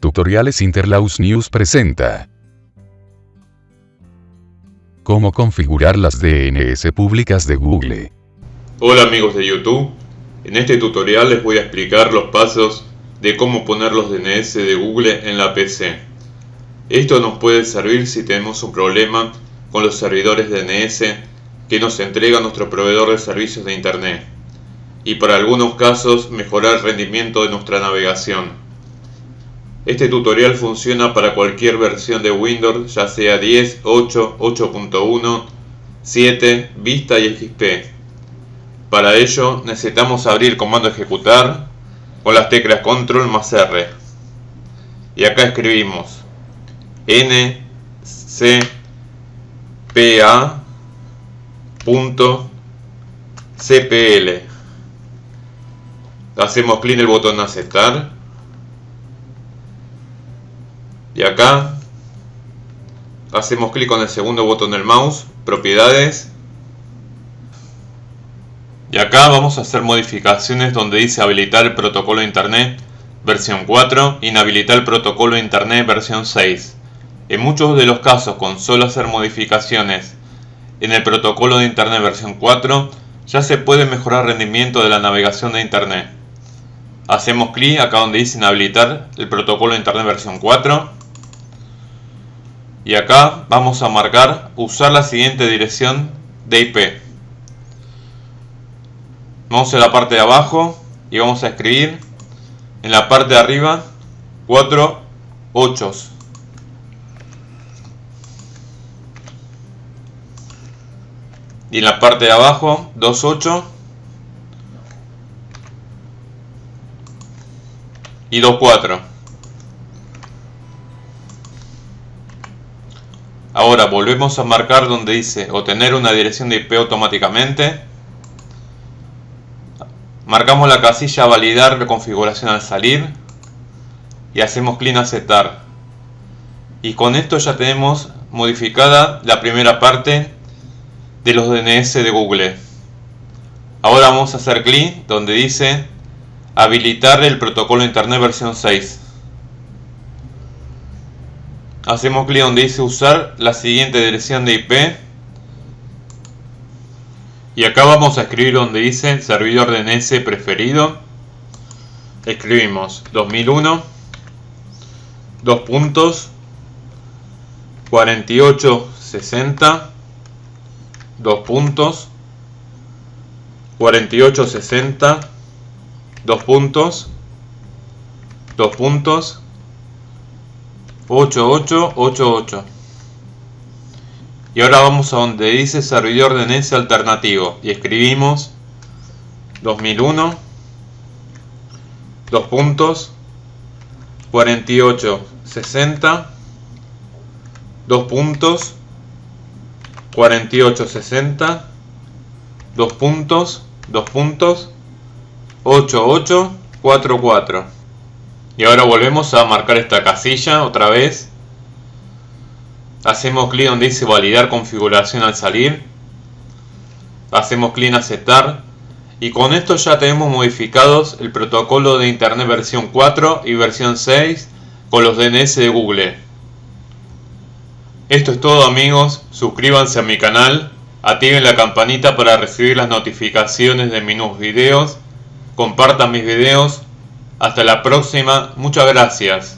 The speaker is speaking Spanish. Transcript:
Tutoriales Interlaus News presenta. Cómo configurar las DNS públicas de Google. Hola amigos de YouTube, en este tutorial les voy a explicar los pasos de cómo poner los DNS de Google en la PC. Esto nos puede servir si tenemos un problema con los servidores DNS que nos entrega nuestro proveedor de servicios de Internet y para algunos casos mejorar el rendimiento de nuestra navegación. Este tutorial funciona para cualquier versión de Windows, ya sea 10, 8, 8.1, 7, Vista y XP. Para ello necesitamos abrir comando ejecutar con las teclas control más R. Y acá escribimos n. Hacemos clic en el botón aceptar y acá hacemos clic con el segundo botón del mouse, propiedades. Y acá vamos a hacer modificaciones donde dice habilitar el protocolo de internet versión 4, inhabilitar el protocolo de internet versión 6. En muchos de los casos con solo hacer modificaciones en el protocolo de internet versión 4 ya se puede mejorar el rendimiento de la navegación de internet. Hacemos clic acá donde dice inhabilitar el protocolo de internet versión 4 y acá vamos a marcar usar la siguiente dirección de IP. Vamos a la parte de abajo y vamos a escribir en la parte de arriba 4 8 y en la parte de abajo 2 8 y 2 4 Ahora volvemos a marcar donde dice obtener una dirección de IP automáticamente. Marcamos la casilla validar la configuración al salir y hacemos clic en aceptar. Y con esto ya tenemos modificada la primera parte de los DNS de Google. Ahora vamos a hacer clic donde dice habilitar el protocolo internet versión 6 hacemos clic donde dice usar la siguiente dirección de IP y acá vamos a escribir donde dice servidor DNS preferido. Escribimos 2001 dos puntos 4860 dos puntos 4860 dos puntos dos puntos 8888 y ahora vamos a donde dice servidor DNS alternativo. Y escribimos 2001 dos puntos 4860 dos puntos 4860 dos puntos dos puntos 8844 y ahora volvemos a marcar esta casilla otra vez. Hacemos clic donde dice validar configuración al salir. Hacemos clic en aceptar. Y con esto ya tenemos modificados el protocolo de internet versión 4 y versión 6 con los DNS de Google. Esto es todo amigos, suscríbanse a mi canal, activen la campanita para recibir las notificaciones de mis nuevos videos, compartan mis videos hasta la próxima, muchas gracias.